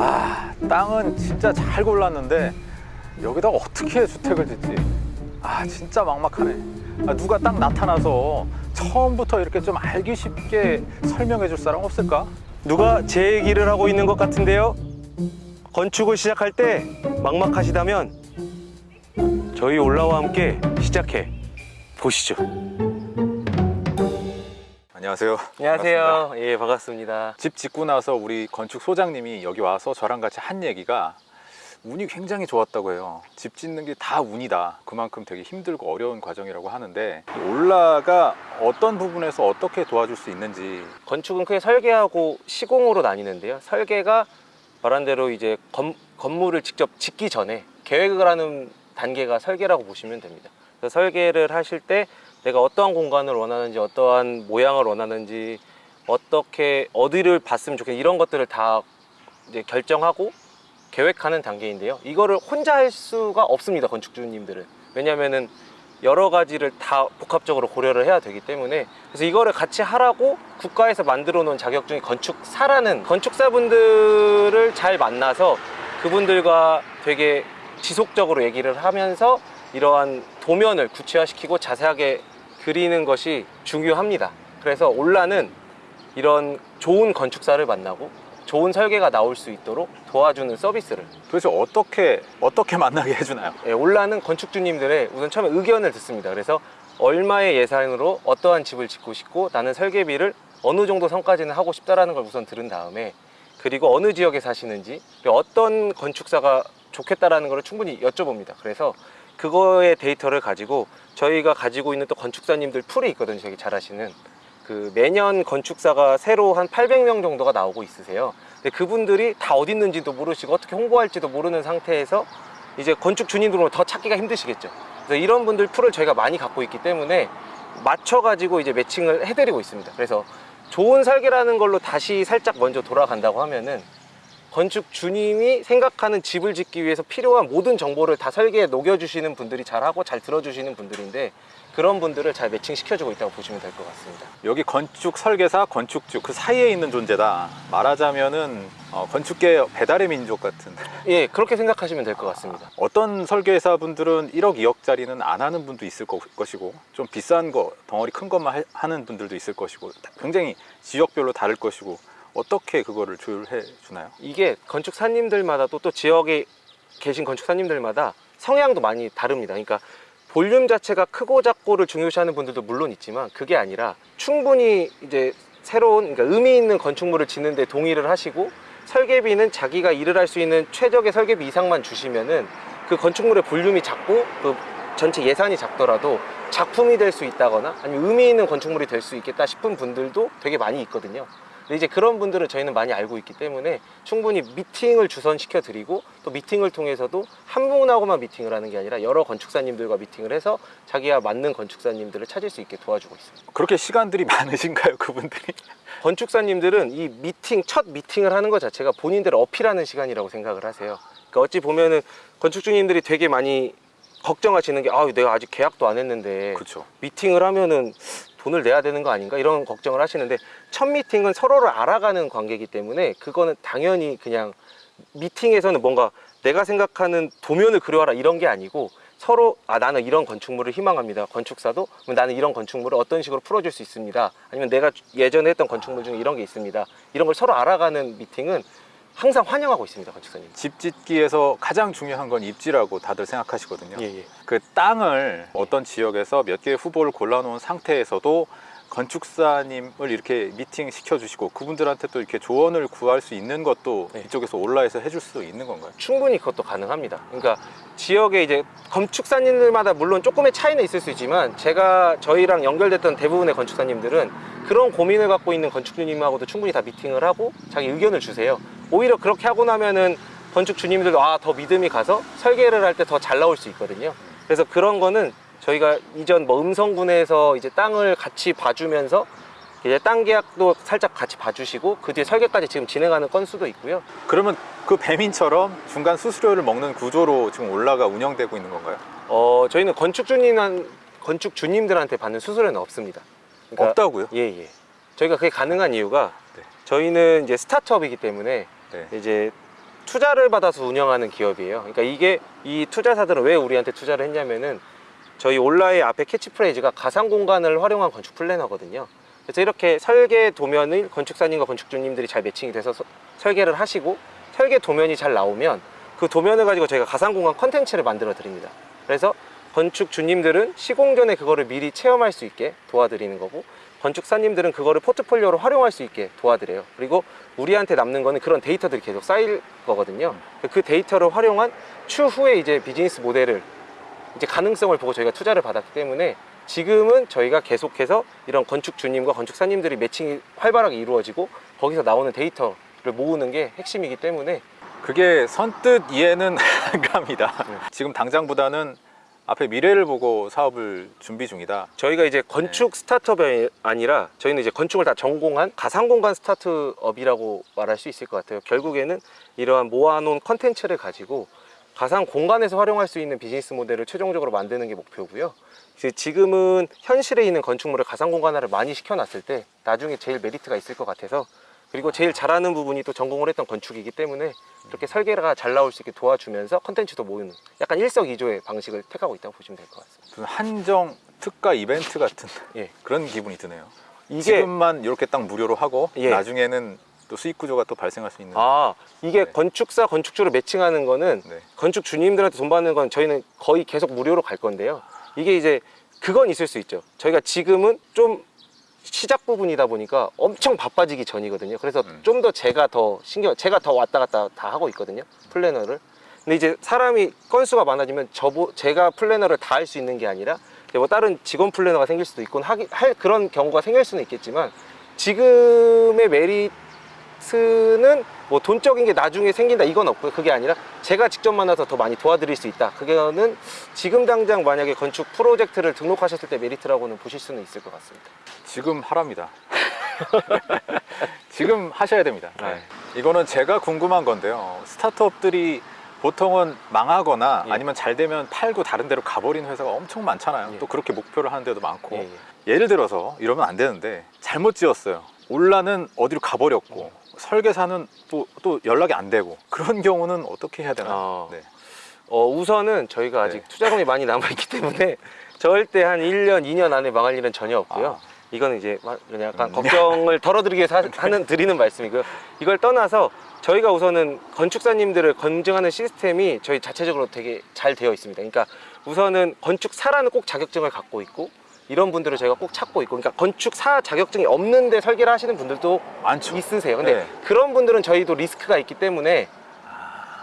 아 땅은 진짜 잘 골랐는데 여기다가 어떻게 주택을 짓지? 아 진짜 막막하네 아, 누가 딱 나타나서 처음부터 이렇게 좀 알기 쉽게 설명해 줄 사람 없을까? 누가 제 얘기를 하고 있는 것 같은데요? 건축을 시작할 때 막막하시다면 저희 올라와 함께 시작해 보시죠. 안녕하세요 안녕하세요. 반갑습니다. 예, 반갑습니다. 집 짓고 나서 우리 건축 소장님이 여기 와서 저랑 같이 한 얘기가 운이 굉장히 좋았다고 해요 집 짓는 게 다 운이다 그만큼 되게 힘들고 어려운 과정이라고 하는데 올라가 어떤 부분에서 어떻게 도와줄 수 있는지 건축은 크게 설계하고 시공으로 나뉘는데요. 설계가 말한 대로 이제 건, 건물을 직접 짓기 전에 계획을 하는 단계가 설계라고 보시면 됩니다. 설계를 하실 때 내가 어떠한 공간을 원하는지 어떠한 모양을 원하는지 어떻게 어디를 봤으면 좋겠는지 이런 것들을 다 이제 결정하고 계획하는 단계인데요. 이거를 혼자 할 수가 없습니다. 건축주님들은. 왜냐면은 여러 가지를 다 복합적으로 고려를 해야 되기 때문에 그래서 이거를 같이 하라고 국가에서 만들어 놓은 자격증이 건축사라는 건축사분들을 잘 만나서 그분들과 되게 지속적으로 얘기를 하면서 이러한 도면을 구체화시키고 자세하게 그리는 것이 중요합니다. 그래서 올라는 이런 좋은 건축사를 만나고 좋은 설계가 나올 수 있도록 도와주는 서비스를 도대체 어떻게 어떻게 만나게 해주나요? 예, 올라는 건축주님들의 우선 처음에 의견을 듣습니다. 그래서 얼마의 예산으로 어떠한 집을 짓고 싶고 나는 설계비를 어느 정도 선까지는 하고 싶다라는 걸 우선 들은 다음에 그리고 어느 지역에 사시는지 어떤 건축사가 좋겠다라는 걸 충분히 여쭤봅니다. 그래서 그거의 데이터를 가지고 저희가 가지고 있는 또 건축사님들 풀이 있거든요. 저기 잘 아시는 그 매년 건축사가 새로 한 800명 정도가 나오고 있으세요. 근데 그분들이 다 어디 있는지도 모르시고 어떻게 홍보할지도 모르는 상태에서 이제 건축 주님들은 더 찾기가 힘드시겠죠. 그래서 이런 분들 풀을 저희가 많이 갖고 있기 때문에 맞춰 가지고 이제 매칭을 해드리고 있습니다. 그래서 좋은 설계라는 걸로 다시 살짝 먼저 돌아간다고 하면은 건축 주님이 생각하는 집을 짓기 위해서 필요한 모든 정보를 다 설계에 녹여주시는 분들이 잘하고 잘 들어주시는 분들인데 그런 분들을 잘 매칭시켜주고 있다고 보시면 될 것 같습니다. 여기 건축 설계사, 건축주 그 사이에 있는 존재다. 말하자면은 어, 건축계 배달의 민족 같은. 예, 그렇게 생각하시면 될 것 같습니다. 어떤 설계사 분들은 1억, 2억짜리는 안 하는 분도 있을 거- 것이고, 좀 비싼 거, 덩어리 큰 것만 하- 하는 분들도 있을 것이고, 굉장히 지역별로 다를 것이고, 어떻게 그거를 조율해 주나요? 이게 건축사님들마다 또, 또 지역에 계신 건축사님들마다 성향도 많이 다릅니다. 그러니까 볼륨 자체가 크고 작고를 중요시하는 분들도 물론 있지만 그게 아니라 충분히 이제 새로운 그러니까 의미 있는 건축물을 짓는데 동의를 하시고 설계비는 자기가 일을 할 수 있는 최적의 설계비 이상만 주시면은 그 건축물의 볼륨이 작고 그 전체 예산이 작더라도 작품이 될 수 있다거나 아니면 의미 있는 건축물이 될 수 있겠다 싶은 분들도 되게 많이 있거든요. 근데 이제 그런 분들은 저희는 많이 알고 있기 때문에 충분히 미팅을 주선시켜 드리고 또 미팅을 통해서도 한 분하고만 미팅을 하는 게 아니라 여러 건축사님들과 미팅을 해서 자기와 맞는 건축사님들을 찾을 수 있게 도와주고 있습니다. 그렇게 시간들이 많으신가요, 그분들이? 건축사님들은 이 미팅 첫 미팅을 하는 것 자체가 본인들을 어필하는 시간이라고 생각을 하세요. 그러니까 어찌 보면은 건축주님들이 되게 많이 걱정하시는 게 아, 내가 아직 계약도 안 했는데 그렇죠. 미팅을 하면은 돈을 내야 되는 거 아닌가 이런 걱정을 하시는데 첫 미팅은 서로를 알아가는 관계이기 때문에 그거는 당연히 그냥 미팅에서는 뭔가 내가 생각하는 도면을 그려와라 이런 게 아니고 서로 아 나는 이런 건축물을 희망합니다. 건축사도? 나는 이런 건축물을 어떤 식으로 풀어줄 수 있습니다. 아니면 내가 예전에 했던 건축물 중에 이런 게 있습니다. 이런 걸 서로 알아가는 미팅은 항상 환영하고 있습니다 건축사님 집 짓기에서 가장 중요한 건 입지라고 다들 생각하시거든요. 예 예 그 땅을 어떤 지역에서 몇 개의 후보를 골라놓은 상태에서도 건축사님을 이렇게 미팅 시켜주시고 그분들한테 또 이렇게 조언을 구할 수 있는 것도 네. 이쪽에서 온라인에서 해줄 수 있는 건가요? 충분히 그것도 가능합니다. 그러니까 지역에 이제 건축사님들마다 물론 조금의 차이는 있을 수 있지만 제가 저희랑 연결됐던 대부분의 건축사님들은 그런 고민을 갖고 있는 건축주님하고도 충분히 다 미팅을 하고 자기 의견을 주세요. 오히려 그렇게 하고 나면은 건축주님들도 아 더 믿음이 가서 설계를 할 때 더 잘 나올 수 있거든요. 그래서 그런 거는 저희가 이전 뭐 음성군에서 이제 땅을 같이 봐주면서 이제 땅 계약도 살짝 같이 봐주시고 그 뒤에 설계까지 지금 진행하는 건수도 있고요. 그러면 그 배민처럼 중간 수수료를 먹는 구조로 지금 올라가 운영되고 있는 건가요? 어 저희는 건축주님 건축주님들한테 받는 수수료는 없습니다. 그러니까 없다고요? 예 예. 저희가 그게 가능한 이유가 네. 저희는 이제 스타트업이기 때문에 네. 이제 투자를 받아서 운영하는 기업이에요. 그러니까 이게 이 투자사들은 왜 우리한테 투자를 했냐면은 저희 올라의 앞에 캐치프레이즈가 가상 공간을 활용한 건축 플래너거든요. 그래서 이렇게 설계 도면을 건축사님과 건축주님들이 잘 매칭이 돼서 서- 설계를 하시고 설계 도면이 잘 나오면 그 도면을 가지고 저희가 가상 공간 컨텐츠를 만들어 드립니다. 그래서 건축주님들은 시공 전에 그거를 미리 체험할 수 있게 도와드리는 거고 건축사님들은 그거를 포트폴리오로 활용할 수 있게 도와드려요. 그리고 우리한테 남는 거는 그런 데이터들이 계속 쌓일 거거든요. 그 데이터를 활용한 추후에 이제 비즈니스 모델을 이제 가능성을 보고 저희가 투자를 받았기 때문에 지금은 저희가 계속해서 이런 건축주님과 건축사님들이 매칭이 활발하게 이루어지고 거기서 나오는 데이터를 모으는 게 핵심이기 때문에 그게 선뜻 이해는 안 갑니다. 네. 지금 당장보다는 앞에 미래를 보고 사업을 준비 중이다. 저희가 이제 건축 스타트업이 아니라 저희는 이제 건축을 다 전공한 가상공간 스타트업이라고 말할 수 있을 것 같아요. 결국에는 이러한 모아놓은 컨텐츠를 가지고 가상 공간에서 활용할 수 있는 비즈니스 모델을 최종적으로 만드는 게 목표고요. 이제 지금은 현실에 있는 건축물을 가상 공간화를 많이 시켜놨을 때 나중에 제일 메리트가 있을 것 같아서 그리고 제일 잘하는 부분이 또 전공을 했던 건축이기 때문에 이렇게 설계가 잘 나올 수 있게 도와주면서 컨텐츠도 모으는 약간 일석이조의 방식을 택하고 있다고 보시면 될 것 같습니다. 한정 특가 이벤트 같은 예. 그런 기분이 드네요. 이게 지금만 이렇게 딱 무료로 하고 예. 나중에는 또 수익 구조가 또 발생할 수 있는. 아 이게 네. 건축사 건축주를 매칭하는 거는 네. 건축 주님들한테 돈 받는 건 저희는 거의 계속 무료로 갈 건데요 이게 이제 그건 있을 수 있죠 저희가 지금은 좀 시작 부분이다 보니까 엄청 바빠지기 전이거든요 그래서 음. 좀더 제가 더 신경 제가 더 왔다 갔다 다 하고 있거든요 플래너를 근데 이제 사람이 건수가 많아지면 저보 제가 플래너를 다 할 수 있는 게 아니라 뭐 다른 직원 플래너가 생길 수도 있고 할 그런 경우가 생길 수는 있겠지만 지금의 메리트는 뭐 돈적인 게 나중에 생긴다 이건 없고요 그게 아니라 제가 직접 만나서 더 많이 도와드릴 수 있다 그거는 지금 당장 만약에 건축 프로젝트를 등록하셨을 때 메리트라고는 보실 수는 있을 것 같습니다 지금 하랍니다. 지금 하셔야 됩니다. 네. 이거는 제가 궁금한 건데요. 스타트업들이 보통은 망하거나 예. 아니면 잘 되면 팔고 다른 데로 가버리는 회사가 엄청 많잖아요. 예. 또 그렇게 목표를 하는 데도 많고. 예, 예. 예를 들어서 이러면 안 되는데 잘못 지었어요. 올라는 어디로 가버렸고 설계사는 또, 또 연락이 안 되고 그런 경우는 어떻게 해야 되나요? 어. 네. 어, 우선은 저희가 아직 네. 투자금이 많이 남아있기 때문에 절대 한 1년, 2년 안에 망할 일은 전혀 없고요. 아. 이거는 이제 마- 그냥 약간 음. 걱정을 덜어드리기 위해서 하- 하는 드리는 말씀이고요. 이걸 떠나서 저희가 우선은 건축사님들을 검증하는 시스템이 저희 자체적으로 되게 잘 되어 있습니다. 그러니까 우선은 건축사라는 꼭 자격증을 갖고 있고 이런 분들을 저희가 꼭 찾고 있고 그러니까 건축사 자격증이 없는데 설계를 하시는 분들도 많죠. 있으세요. 근데 네. 그런 분들은 저희도 리스크가 있기 때문에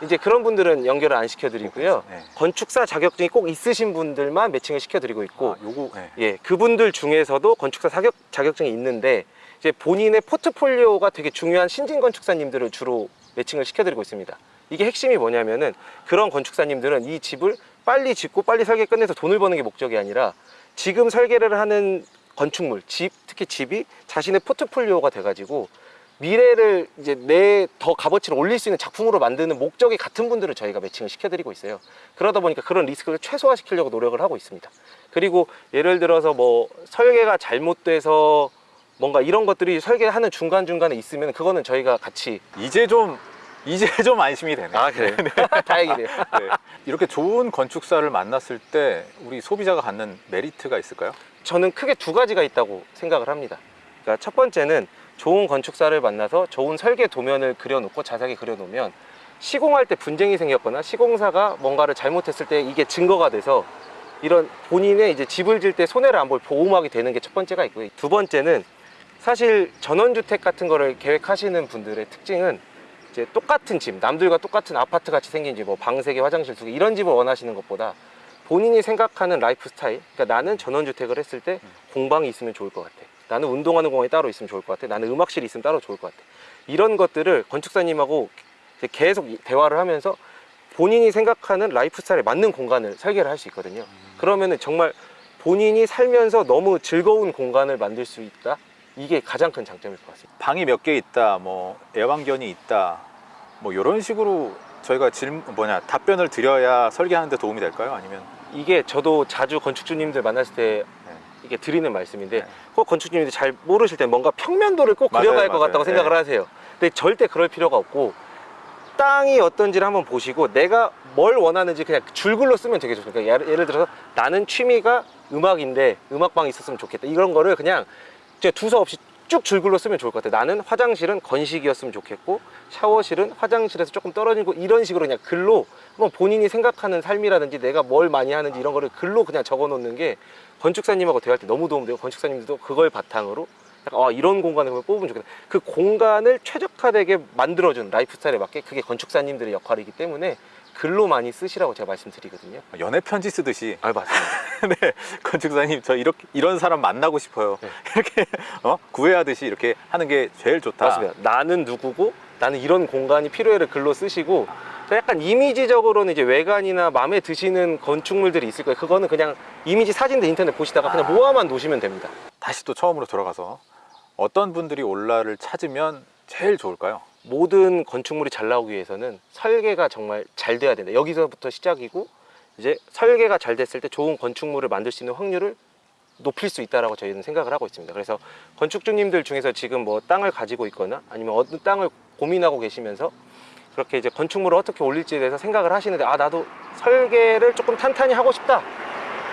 이제 그런 분들은 연결을 안 시켜드리고요. 네. 건축사 자격증이 꼭 있으신 분들만 매칭을 시켜드리고 있고, 아, 요거 네. 예, 그분들 중에서도 건축사 자격, 자격증이 있는데 이제 본인의 포트폴리오가 되게 중요한 신진 건축사님들을 주로 매칭을 시켜드리고 있습니다. 이게 핵심이 뭐냐면은 그런 건축사님들은 이 집을 빨리 짓고 빨리 설계 끝내서 돈을 버는 게 목적이 아니라 지금 설계를 하는 건축물, 집, 특히 집이 자신의 포트폴리오가 돼가지고 미래를 이제 내 더 값어치를 올릴 수 있는 작품으로 만드는 목적이 같은 분들을 저희가 매칭을 시켜드리고 있어요. 그러다 보니까 그런 리스크를 최소화시키려고 노력을 하고 있습니다. 그리고 예를 들어서 뭐 설계가 잘못돼서 뭔가 이런 것들이 설계하는 중간중간에 있으면 그거는 저희가 같이 이제 좀 이제 좀 안심이 되네요. 아 그래요? 다행이네요. 네. 이렇게 좋은 건축사를 만났을 때 우리 소비자가 갖는 메리트가 있을까요? 저는 크게 두 가지가 있다고 생각을 합니다. 그러니까 첫 번째는 좋은 건축사를 만나서 좋은 설계 도면을 그려놓고 자세하게 그려놓으면 시공할 때 분쟁이 생겼거나 시공사가 뭔가를 잘못했을 때 이게 증거가 돼서 이런 본인의 이제 집을 질 때 손해를 안 볼 보호막이 되는 게 첫 번째가 있고요. 두 번째는 사실 전원주택 같은 거를 계획하시는 분들의 특징은 이제 똑같은 집, 남들과 똑같은 아파트 같이 생긴 집, 뭐 방세개, 화장실 두 개 이런 집을 원하시는 것보다 본인이 생각하는 라이프 스타일, 그러니까 나는 전원주택을 했을 때 공방이 있으면 좋을 것 같아. 나는 운동하는 공간이 따로 있으면 좋을 것 같아. 나는 음악실이 있으면 따로 좋을 것 같아. 이런 것들을 건축사님하고 계속 이- 대화를 하면서 본인이 생각하는 라이프 스타일에 맞는 공간을 설계를 할 수 있거든요. 그러면은 정말 본인이 살면서 너무 즐거운 공간을 만들 수 있다. 이게 가장 큰 장점일 것 같습니다. 방이 몇 개 있다, 뭐 애완견이 있다, 뭐 이런 식으로 저희가 질 뭐냐 답변을 드려야 설계하는데 도움이 될까요? 아니면 이게 저도 자주 건축주님들 만났을 때 네. 이게 드리는 말씀인데 네. 꼭 건축주님들이 잘 모르실 때 뭔가 평면도를 꼭 맞아요, 그려갈 것 맞아요. 같다고 생각을 네. 하세요. 근데 절대 그럴 필요가 없고 땅이 어떤지를 한번 보시고 내가 뭘 원하는지 그냥 줄글로 쓰면 되게 좋습니다. 그러니까 예를, 들어서 나는 취미가 음악인데 음악방이 있었으면 좋겠다. 이런 거를 그냥 두서 없이 쭉 줄글로 쓰면 좋을 것 같아요. 나는 화장실은 건식이었으면 좋겠고 샤워실은 화장실에서 조금 떨어지고 이런 식으로 그냥 글로 한번 본인이 생각하는 삶이라든지 내가 뭘 많이 하는지 이런 거를 글로 그냥 적어 놓는 게 건축사님하고 대화할 때 너무 도움되고 건축사님들도 그걸 바탕으로 약간 아, 이런 공간을 뽑으면 좋겠다. 그 공간을 최적화되게 만들어준 라이프 스타일에 맞게 그게 건축사님들의 역할이기 때문에 글로 많이 쓰시라고 제가 말씀드리거든요. 연애 편지 쓰듯이 아 맞습니다. 네, 건축사님 저 이렇게 이런 사람 만나고 싶어요. 네. 이렇게 어? 구애하듯이 이렇게 하는 게 제일 좋다. 맞습니다. 나는 누구고 나는 이런 공간이 필요해를 글로 쓰시고 저 약간 이미지적으로는 이제 외관이나 마음에 드시는 건축물들이 있을 거예요. 그거는 그냥 이미지 사진들 인터넷 보시다가 그냥 아. 모아만 놓으시면 됩니다. 다시 또 처음으로 돌아가서 어떤 분들이 올라를 찾으면 제일 좋을까요? 모든 건축물이 잘 나오기 위해서는 설계가 정말 잘 돼야 된다. 여기서부터 시작이고 이제 설계가 잘 됐을 때 좋은 건축물을 만들 수 있는 확률을 높일 수 있다라고 저희는 생각을 하고 있습니다. 그래서 건축주님들 중에서 지금 뭐 땅을 가지고 있거나 아니면 어떤 땅을 고민하고 계시면서 그렇게 이제 건축물을 어떻게 올릴지에 대해서 생각을 하시는데 아 나도 설계를 조금 탄탄히 하고 싶다.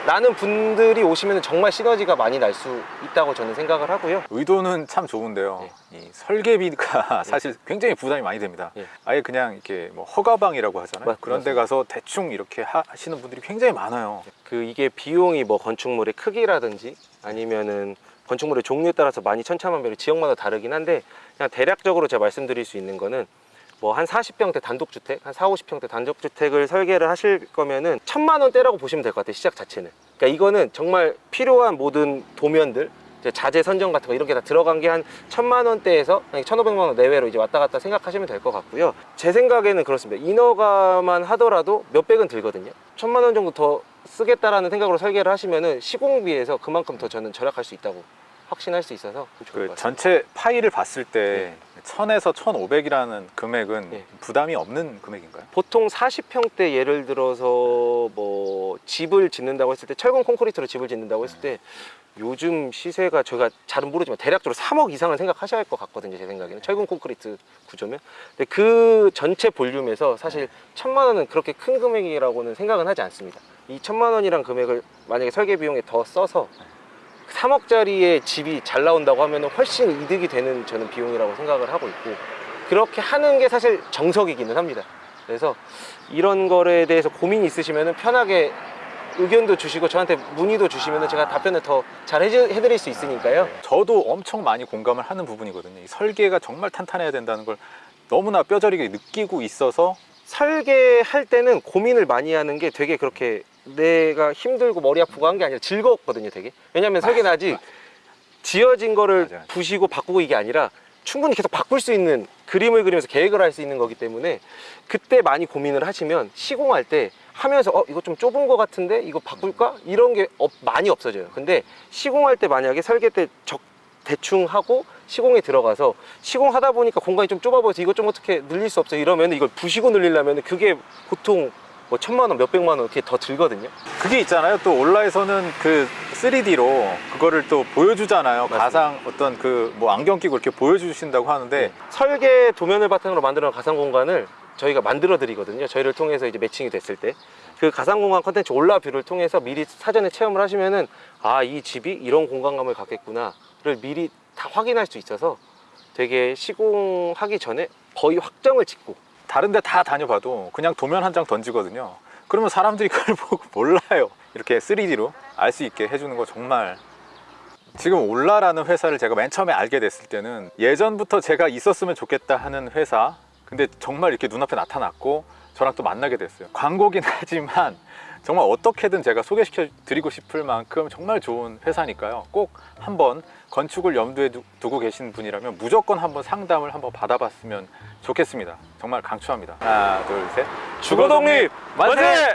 라는 분들이 오시면 정말 시너지가 많이 날 수 있다고 저는 생각을 하고요. 의도는 참 좋은데요. 이 설계비가 사실 굉장히 부담이 많이 됩니다. 예. 아예 그냥 이렇게 뭐 허가방이라고 하잖아요. 맞- 그런 데 맞습니다. 가서 대충 이렇게 하- 하시는 분들이 굉장히 많아요. 그 이게 비용이 뭐 건축물의 크기라든지 아니면은 건축물의 종류에 따라서 많이 천차만별로 지역마다 다르긴 한데 그냥 대략적으로 제가 말씀드릴 수 있는 거는 뭐 한 40평대 단독주택, 한 4, 50평대 단독주택을 설계를 하실 거면은 천만 원대라고 보시면 될 것 같아요. 시작 자체는. 그러니까 이거는 정말 필요한 모든 도면들 자재 선정 같은 거 이런 게 다 들어간 게 한 천만 원대에서 한 1,500만 원 내외로 이제 왔다 갔다 생각하시면 될 것 같고요. 제 생각에는 그렇습니다. 인허가만 하더라도 몇백은 들거든요. 천만 원 정도 더 쓰겠다라는 생각으로 설계를 하시면은 시공비에서 그만큼 더 저는 절약할 수 있다고 확신할 수 있어서 그. 전체 파일을 봤을 때 1000에서 1500이라는 금액은 네. 부담이 없는 금액인가요? 보통 40평대 예를 들어서 뭐 집을 짓는다고 했을 때 철근 콘크리트로 집을 짓는다고 했을 때 요즘 시세가 제가 잘은 모르지만 대략적으로 3억 이상은 생각하셔야 할 것 같거든요 제 생각에는. 철근 콘크리트 구조면. 근데 그 전체 볼륨에서 사실 천만 원은 그렇게 큰 금액이라고는 생각은 하지 않습니다. 이 천만 원이란 금액을 만약에 설계 비용에 더 써서 3억짜리의 집이 잘 나온다고 하면 훨씬 이득이 되는 저는 비용이라고 생각을 하고 있고 그렇게 하는 게 사실 정석이기는 합니다. 그래서 이런 거에 대해서 고민이 있으시면 편하게 의견도 주시고 저한테 문의도 주시면 제가 답변을 더 잘 해드릴 수 있으니까요. 저도 엄청 많이 공감을 하는 부분이거든요. 이 설계가 정말 탄탄해야 된다는 걸 너무나 뼈저리게 느끼고 있어서 설계할 때는 고민을 많이 하는 게 되게 그렇게 내가 힘들고 머리 아프고 한 게 아니라 즐겁거든요 되게. 왜냐면 설계는 아직 지어진 거를 맞아, 맞아. 부시고 바꾸고 이게 아니라 충분히 계속 바꿀 수 있는 그림을 그리면서 계획을 할 수 있는 거기 때문에 그때 많이 고민을 하시면 시공할 때 하면서 어 이거 좀 좁은 거 같은데? 이거 바꿀까? 이런 게 없- 많이 없어져요. 근데 시공할 때 만약에 설계 때 적, 대충 하고 시공에 들어가서 시공하다 보니까 공간이 좀 좁아 보여서 이것 좀 어떻게 늘릴 수 없어 이러면 이걸 부시고 늘리려면 그게 보통 뭐 천만 원 몇백만 원 이렇게 더 들거든요 그게 있잖아요. 또 온라에서는 그 3D로 그거를 또 보여주잖아요. 맞습니다. 가상 어떤 그 뭐 안경 끼고 이렇게 보여주신다고 하는데 설계 도면을 바탕으로 만들어 놓은 가상 공간을 저희가 만들어 드리거든요. 저희를 통해서 이제 매칭이 됐을 때 그 가상 공간 컨텐츠 올라뷰를 통해서 미리 사전에 체험을 하시면은 아 이 집이 이런 공간감을 갖겠구나를 미리 다 확인할 수 있어서 되게 시공하기 전에 거의 확정을 짓고 다른 데 다 다녀봐도 그냥 도면 한 장 던지거든요. 그러면 사람들이 그걸 보고 몰라요. 이렇게 3D로 알 수 있게 해주는 거 정말 지금 올라라는 회사를 제가 맨 처음에 알게 됐을 때는 예전부터 제가 있었으면 좋겠다 하는 회사 근데 정말 이렇게 눈앞에 나타났고 저랑 또 만나게 됐어요. 광고긴 하지만 정말 어떻게든 제가 소개시켜 드리고 싶을 만큼 정말 좋은 회사니까요. 꼭 한번 건축을 염두에 두- 두고 계신 분이라면 무조건 한번 상담을 한번 받아봤으면 좋겠습니다. 정말 강추합니다. 하나 둘셋. 주거독립 만세!